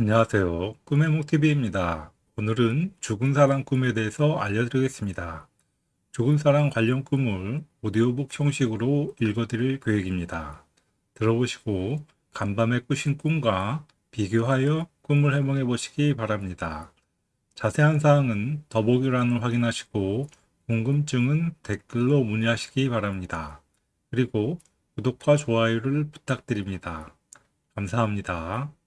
안녕하세요. 꿈의 목TV입니다. 오늘은 죽은 사람 꿈에 대해서 알려드리겠습니다. 죽은 사람 관련 꿈을 오디오북 형식으로 읽어드릴 계획입니다. 들어보시고 간밤에 꾸신 꿈과 비교하여 꿈을 해몽해 보시기 바랍니다. 자세한 사항은 더보기란을 확인하시고 궁금증은 댓글로 문의하시기 바랍니다. 그리고 구독과 좋아요를 부탁드립니다. 감사합니다.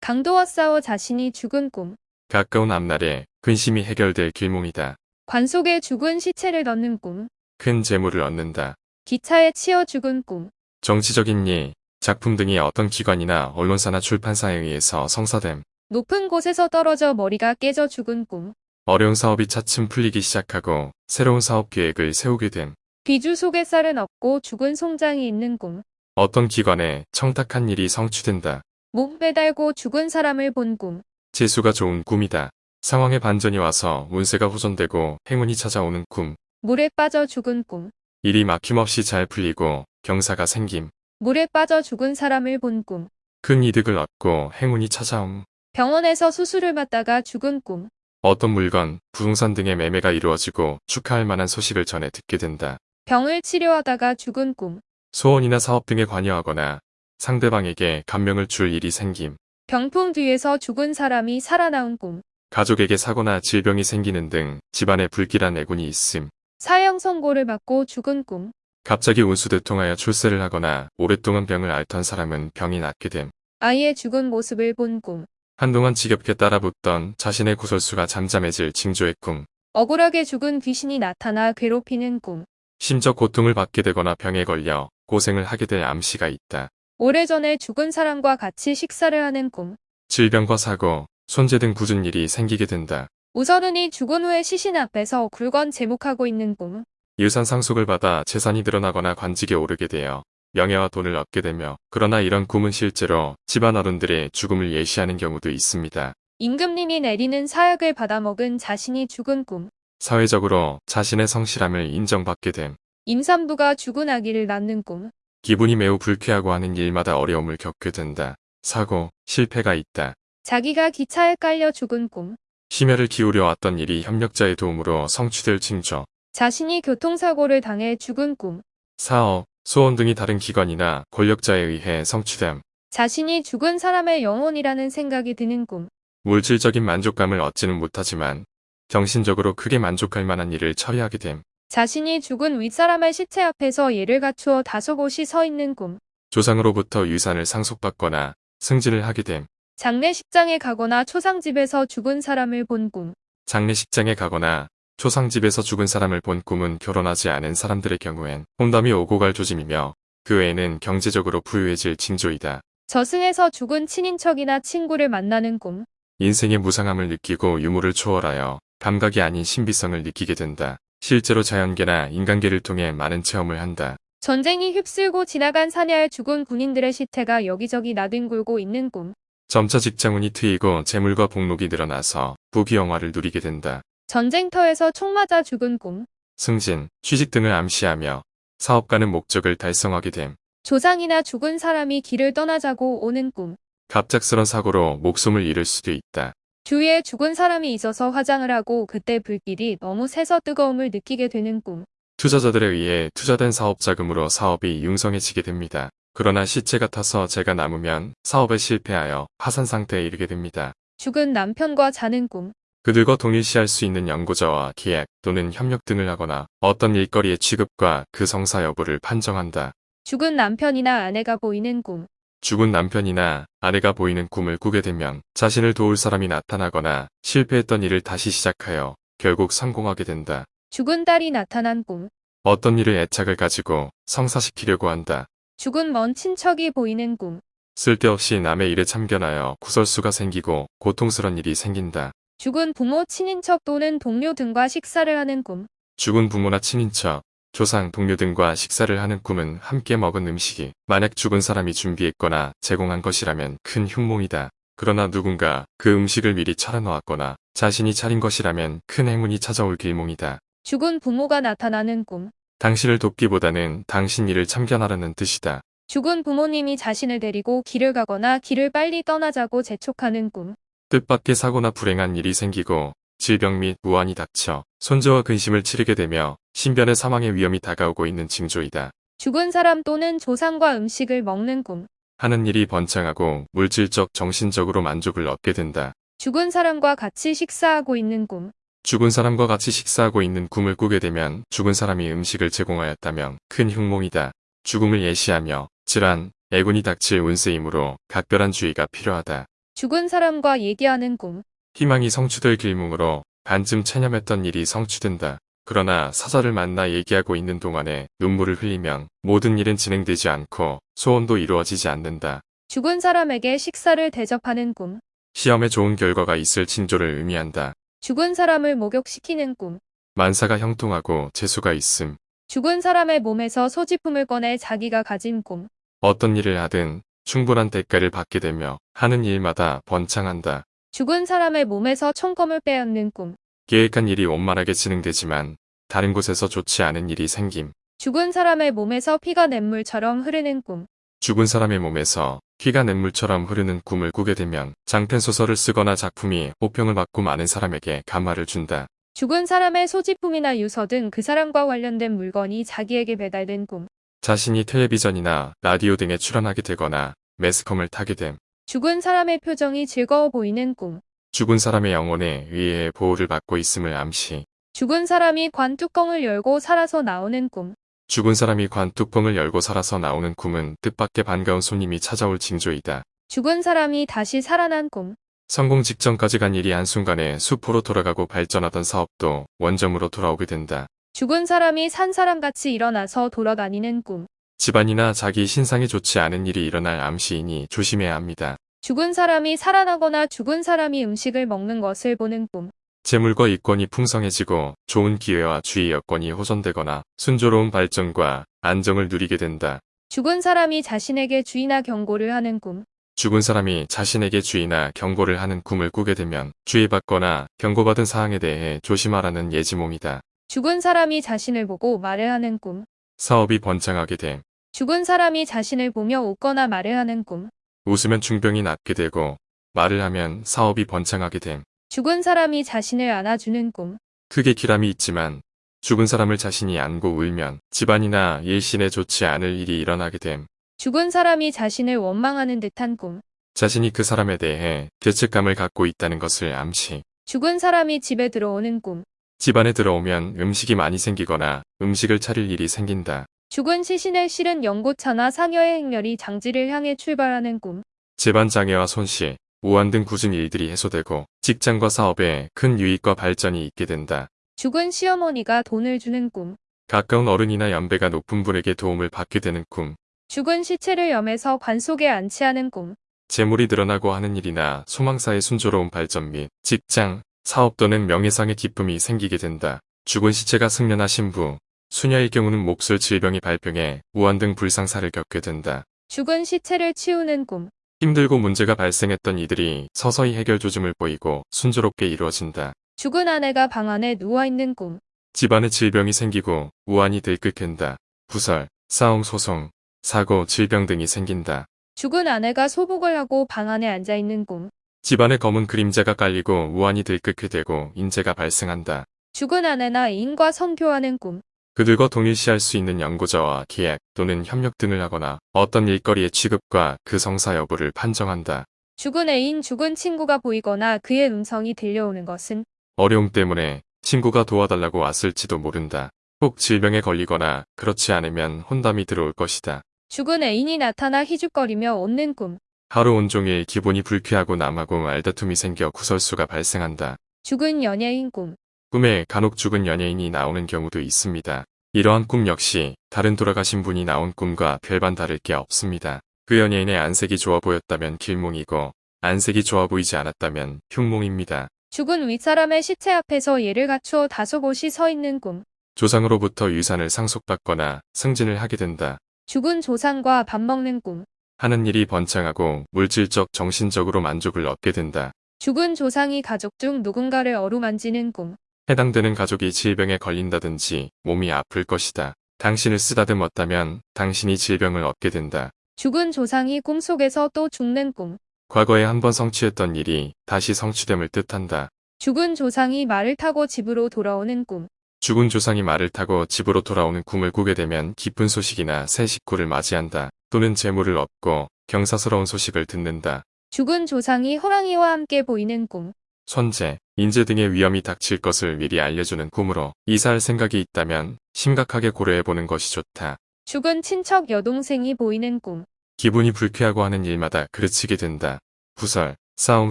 강도와 싸워 자신이 죽은 꿈. 가까운 앞날에 근심이 해결될 길몽이다. 관 속에 죽은 시체를 넣는 꿈. 큰 재물을 얻는다. 기차에 치여 죽은 꿈. 정치적인 일, 작품 등이 어떤 기관이나 언론사나 출판사에 의해서 성사됨. 높은 곳에서 떨어져 머리가 깨져 죽은 꿈. 어려운 사업이 차츰 풀리기 시작하고 새로운 사업 계획을 세우게 됨. 비주 속에 쌀은 없고 죽은 송장이 있는 꿈. 어떤 기관에 청탁한 일이 성취된다. 몸 매달고 죽은 사람을 본 꿈. 재수가 좋은 꿈이다. 상황에 반전이 와서 운세가 호전되고 행운이 찾아오는 꿈. 물에 빠져 죽은 꿈. 일이 막힘없이 잘 풀리고 경사가 생김. 물에 빠져 죽은 사람을 본 꿈. 큰 이득을 얻고 행운이 찾아옴. 병원에서 수술을 받다가 죽은 꿈. 어떤 물건, 부동산 등의 매매가 이루어지고 축하할 만한 소식을 전해 듣게 된다. 병을 치료하다가 죽은 꿈. 소원이나 사업 등에 관여하거나 상대방에게 감명을 줄 일이 생김. 병풍 뒤에서 죽은 사람이 살아나온 꿈. 가족에게 사고나 질병이 생기는 등 집안에 불길한 애군이 있음. 사형 선고를 받고 죽은 꿈. 갑자기 운수대 통하여 출세를 하거나 오랫동안 병을 앓던 사람은 병이 낫게 됨. 아이의 죽은 모습을 본 꿈. 한동안 지겹게 따라붙던 자신의 구설수가 잠잠해질 징조의 꿈. 억울하게 죽은 귀신이 나타나 괴롭히는 꿈. 심적 고통을 받게 되거나 병에 걸려 고생을 하게 될 암시가 있다. 오래전에 죽은 사람과 같이 식사를 하는 꿈. 질병과 사고, 손재 등 굳은 일이 생기게 된다. 우서른이 죽은 후에 시신 앞에서 굴건 제목하고 있는 꿈. 유산 상속을 받아 재산이 늘어나거나 관직에 오르게 되어 명예와 돈을 얻게 되며 그러나 이런 꿈은 실제로 집안 어른들의 죽음을 예시하는 경우도 있습니다. 임금님이 내리는 사약을 받아먹은 자신이 죽은 꿈. 사회적으로 자신의 성실함을 인정받게 됨. 임산부가 죽은 아기를 낳는 꿈. 기분이 매우 불쾌하고 하는 일마다 어려움을 겪게 된다. 사고, 실패가 있다. 자기가 기차에 깔려 죽은 꿈. 심혈을 기울여 왔던 일이 협력자의 도움으로 성취될 징조. 자신이 교통사고를 당해 죽은 꿈. 사업, 소원 등이 다른 기관이나 권력자에 의해 성취됨. 자신이 죽은 사람의 영혼이라는 생각이 드는 꿈. 물질적인 만족감을 얻지는 못하지만 정신적으로 크게 만족할 만한 일을 처리하게 됨. 자신이 죽은 윗사람의 시체 앞에서 예를 갖추어 다소곳이 서 있는 꿈. 조상으로부터 유산을 상속받거나 승진을 하게 됨. 장례식장에 가거나 초상집에서 죽은 사람을 본 꿈. 장례식장에 가거나 초상집에서 죽은 사람을 본 꿈은 결혼하지 않은 사람들의 경우엔 혼담이 오고 갈 조짐이며 그 외에는 경제적으로 부유해질 징조이다. 저승에서 죽은 친인척이나 친구를 만나는 꿈. 인생의 무상함을 느끼고 유무를 초월하여 감각이 아닌 신비성을 느끼게 된다. 실제로 자연계나 인간계를 통해 많은 체험을 한다. 전쟁이 휩쓸고 지나간 사냐에 죽은 군인들의 시체가 여기저기 나뒹굴고 있는 꿈. 점차 직장운이 트이고 재물과 복록이 늘어나서 부귀영화를 누리게 된다. 전쟁터에서 총 맞아 죽은 꿈. 승진, 취직 등을 암시하며 사업가는 목적을 달성하게 됨. 조상이나 죽은 사람이 길을 떠나자고 오는 꿈. 갑작스런 사고로 목숨을 잃을 수도 있다. 주위에 죽은 사람이 있어서 화장을 하고 그때 불길이 너무 세서 뜨거움을 느끼게 되는 꿈. 투자자들에 의해 투자된 사업 자금으로 사업이 융성해지게 됩니다. 그러나 시체 같아서 제가 남으면 사업에 실패하여 파산 상태에 이르게 됩니다. 죽은 남편과 자는 꿈. 그들과 동일시할 수 있는 연구자와 계약 또는 협력 등을 하거나 어떤 일거리의 취급과 그 성사 여부를 판정한다. 죽은 남편이나 아내가 보이는 꿈. 죽은 남편이나 아내가 보이는 꿈을 꾸게 되면 자신을 도울 사람이 나타나거나 실패했던 일을 다시 시작하여 결국 성공하게 된다. 죽은 딸이 나타난 꿈. 어떤 일을 애착을 가지고 성사시키려고 한다. 죽은 먼 친척이 보이는 꿈. 쓸데없이 남의 일에 참견하여 구설수가 생기고 고통스런 일이 생긴다. 죽은 부모, 친인척 또는 동료 등과 식사를 하는 꿈. 죽은 부모나 친인척, 조상, 동료 등과 식사를 하는 꿈은 함께 먹은 음식이 만약 죽은 사람이 준비했거나 제공한 것이라면 큰 흉몽이다. 그러나 누군가 그 음식을 미리 차려놓았거나 자신이 차린 것이라면 큰 행운이 찾아올 길몽이다. 죽은 부모가 나타나는 꿈. 당신을 돕기보다는 당신 일을 참견하라는 뜻이다. 죽은 부모님이 자신을 데리고 길을 가거나 길을 빨리 떠나자고 재촉하는 꿈. 뜻밖의 사고나 불행한 일이 생기고 질병 및 무한이 닥쳐 손주와 근심을 치르게 되며 신변의 사망의 위험이 다가오고 있는 징조이다. 죽은 사람 또는 조상과 음식을 먹는 꿈. 하는 일이 번창하고 물질적 정신적으로 만족을 얻게 된다. 죽은 사람과 같이 식사하고 있는 꿈. 죽은 사람과 같이 식사하고 있는 꿈을 꾸게 되면 죽은 사람이 음식을 제공하였다면 큰 흉몽이다. 죽음을 예시하며 질환, 애군이 닥칠 운세이므로 각별한 주의가 필요하다. 죽은 사람과 얘기하는 꿈. 희망이 성취될 길몽으로 반쯤 체념했던 일이 성취된다. 그러나 사자를 만나 얘기하고 있는 동안에 눈물을 흘리면 모든 일은 진행되지 않고 소원도 이루어지지 않는다. 죽은 사람에게 식사를 대접하는 꿈. 시험에 좋은 결과가 있을 징조를 의미한다. 죽은 사람을 목욕시키는 꿈. 만사가 형통하고 재수가 있음. 죽은 사람의 몸에서 소지품을 꺼내 자기가 가진 꿈. 어떤 일을 하든 충분한 대가를 받게 되며 하는 일마다 번창한다. 죽은 사람의 몸에서 총검을 빼앗는 꿈. 계획한 일이 원만하게 진행되지만 다른 곳에서 좋지 않은 일이 생김. 죽은 사람의 몸에서 피가 냇물처럼 흐르는 꿈. 죽은 사람의 몸에서 피가 냇물처럼 흐르는 꿈을 꾸게 되면 장편 소설을 쓰거나 작품이 호평을 받고 많은 사람에게 감화를 준다. 죽은 사람의 소지품이나 유서 등 그 사람과 관련된 물건이 자기에게 배달된 꿈. 자신이 텔레비전이나 라디오 등에 출연하게 되거나 매스컴을 타게 됨. 죽은 사람의 표정이 즐거워 보이는 꿈. 죽은 사람의 영혼에 의해 보호를 받고 있음을 암시. 죽은 사람이 관 뚜껑을 열고 살아서 나오는 꿈. 죽은 사람이 관 뚜껑을 열고 살아서 나오는 꿈은 뜻밖의 반가운 손님이 찾아올 징조이다. 죽은 사람이 다시 살아난 꿈. 성공 직전까지 간 일이 한순간에 수포로 돌아가고 발전하던 사업도 원점으로 돌아오게 된다. 죽은 사람이 산 사람같이 일어나서 돌아다니는 꿈. 집안이나 자기 신상에 좋지 않은 일이 일어날 암시이니 조심해야 합니다. 죽은 사람이 살아나거나 죽은 사람이 음식을 먹는 것을 보는 꿈. 재물과 이권이 풍성해지고 좋은 기회와 주의 여건이 호전되거나 순조로운 발전과 안정을 누리게 된다. 죽은 사람이 자신에게 주의나 경고를 하는 꿈. 죽은 사람이 자신에게 주의나 경고를 하는 꿈을 꾸게 되면 주의받거나 경고받은 사항에 대해 조심하라는 예지몽이다. 죽은 사람이 자신을 보고 말을 하는 꿈. 사업이 번창하게 됨. 죽은 사람이 자신을 보며 웃거나 말을 하는 꿈. 웃으면 중병이 낫게 되고 말을 하면 사업이 번창하게 됨. 죽은 사람이 자신을 안아주는 꿈. 크게 기람이 있지만 죽은 사람을 자신이 안고 울면 집안이나 일신에 좋지 않을 일이 일어나게 됨. 죽은 사람이 자신을 원망하는 듯한 꿈. 자신이 그 사람에 대해 죄책감을 갖고 있다는 것을 암시. 죽은 사람이 집에 들어오는 꿈. 집안에 들어오면 음식이 많이 생기거나 음식을 차릴 일이 생긴다. 죽은 시신을 실은 연고차나 상여의 행렬이 장지를 향해 출발하는 꿈. 집안 장애와 손실, 우한 등 굳은 일들이 해소되고 직장과 사업에 큰 유익과 발전이 있게 된다. 죽은 시어머니가 돈을 주는 꿈. 가까운 어른이나 연배가 높은 분에게 도움을 받게 되는 꿈. 죽은 시체를 염해서 관 속에 안치하는 꿈. 재물이 늘어나고 하는 일이나 소망사의 순조로운 발전 및 직장, 사업 또는 명예상의 기쁨이 생기게 된다. 죽은 시체가 승려나 신부, 수녀의 경우는 목술 질병이 발병해 우한 등 불상사를 겪게 된다. 죽은 시체를 치우는 꿈. 힘들고 문제가 발생했던 이들이 서서히 해결 조짐을 보이고 순조롭게 이루어진다. 죽은 아내가 방 안에 누워있는 꿈. 집안에 질병이 생기고 우환이 들끓는다. 부설, 싸움 소송, 사고, 질병 등이 생긴다. 죽은 아내가 소복을 하고 방 안에 앉아있는 꿈. 집안에 검은 그림자가 깔리고 우환이 들끓게 되고 인재가 발생한다. 죽은 아내나 애인과 성교하는 꿈. 그들과 동일시할 수 있는 연구자와 계약 또는 협력 등을 하거나 어떤 일거리의 취급과 그 성사 여부를 판정한다. 죽은 애인, 죽은 친구가 보이거나 그의 음성이 들려오는 것은 어려움 때문에 친구가 도와달라고 왔을지도 모른다. 꼭 질병에 걸리거나 그렇지 않으면 혼담이 들어올 것이다. 죽은 애인이 나타나 희죽거리며 웃는 꿈. 하루 온종일 기분이 불쾌하고 남하고 말다툼이 생겨 구설수가 발생한다. 죽은 연예인 꿈. 꿈에 간혹 죽은 연예인이 나오는 경우도 있습니다. 이러한 꿈 역시 다른 돌아가신 분이 나온 꿈과 별반 다를 게 없습니다. 그 연예인의 안색이 좋아 보였다면 길몽이고 안색이 좋아 보이지 않았다면 흉몽입니다. 죽은 윗사람의 시체 앞에서 예를 갖추어 다소곳이 서 있는 꿈. 조상으로부터 유산을 상속받거나 승진을 하게 된다. 죽은 조상과 밥 먹는 꿈. 하는 일이 번창하고 물질적 정신적으로 만족을 얻게 된다. 죽은 조상이 가족 중 누군가를 어루만지는 꿈. 해당되는 가족이 질병에 걸린다든지 몸이 아플 것이다. 당신을 쓰다듬었다면 당신이 질병을 얻게 된다. 죽은 조상이 꿈속에서 또 죽는 꿈. 과거에 한 번 성취했던 일이 다시 성취됨을 뜻한다. 죽은 조상이 말을 타고 집으로 돌아오는 꿈. 죽은 조상이 말을 타고 집으로 돌아오는 꿈을 꾸게 되면 기쁜 소식이나 새 식구를 맞이한다. 또는 재물을 얻고 경사스러운 소식을 듣는다. 죽은 조상이 호랑이와 함께 보이는 꿈. 손재, 인재 등의 위험이 닥칠 것을 미리 알려주는 꿈으로 이사할 생각이 있다면 심각하게 고려해보는 것이 좋다. 죽은 친척 여동생이 보이는 꿈. 기분이 불쾌하고 하는 일마다 그르치게 된다. 부설, 싸움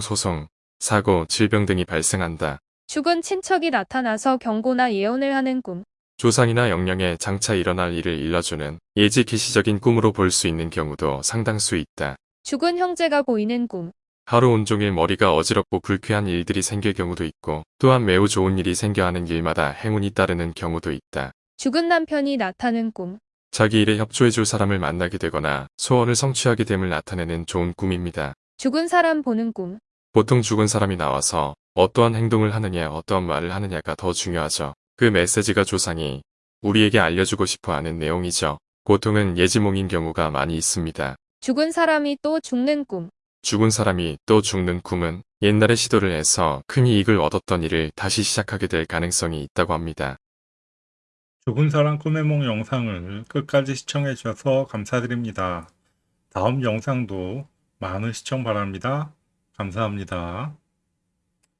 소송, 사고, 질병 등이 발생한다. 죽은 친척이 나타나서 경고나 예언을 하는 꿈. 조상이나 영령에 장차 일어날 일을 일러주는 예지 계시적인 꿈으로 볼 수 있는 경우도 상당수 있다. 죽은 형제가 보이는 꿈. 하루 온종일 머리가 어지럽고 불쾌한 일들이 생길 경우도 있고 또한 매우 좋은 일이 생겨 하는 일마다 행운이 따르는 경우도 있다. 죽은 남편이 나타는 꿈. 자기 일에 협조해줄 사람을 만나게 되거나 소원을 성취하게 됨을 나타내는 좋은 꿈입니다. 죽은 사람 보는 꿈. 보통 죽은 사람이 나와서 어떠한 행동을 하느냐 어떠한 말을 하느냐가 더 중요하죠. 그 메시지가 조상이 우리에게 알려주고 싶어 하는 내용이죠. 보통은 예지몽인 경우가 많이 있습니다. 죽은 사람이 또 죽는 꿈. 죽은 사람이 또 죽는 꿈은 옛날에 시도를 해서 큰 이익을 얻었던 일을 다시 시작하게 될 가능성이 있다고 합니다. 죽은 사람 꿈의 몽 영상을 끝까지 시청해 주셔서 감사드립니다. 다음 영상도 많은 시청 바랍니다. 감사합니다.